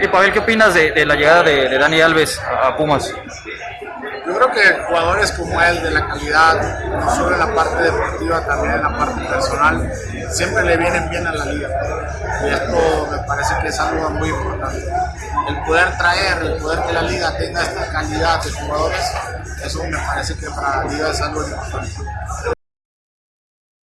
Y Pavel, ¿qué opinas de, de la llegada de, de Dani Alves a, a Pumas? Yo creo que jugadores como él, de la calidad, no solo en la parte deportiva, también en la parte personal, siempre le vienen bien a la liga. Y esto me parece que es algo muy importante. El poder traer, el poder que la liga tenga esta calidad de jugadores, eso me parece que para la liga es algo importante.